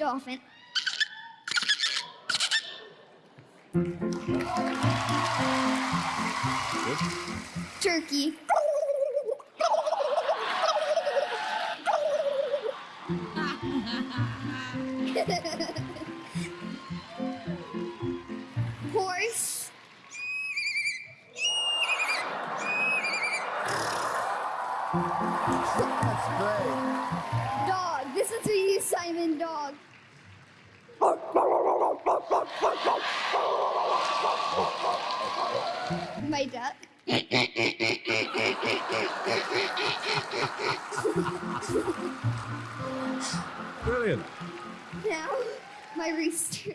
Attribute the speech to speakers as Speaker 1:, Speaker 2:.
Speaker 1: dolphin. Turkey. Horse.
Speaker 2: That's great.
Speaker 1: Dog. This is for you, Simon. Dog. My duck.
Speaker 3: Brilliant.
Speaker 1: Now, my rooster.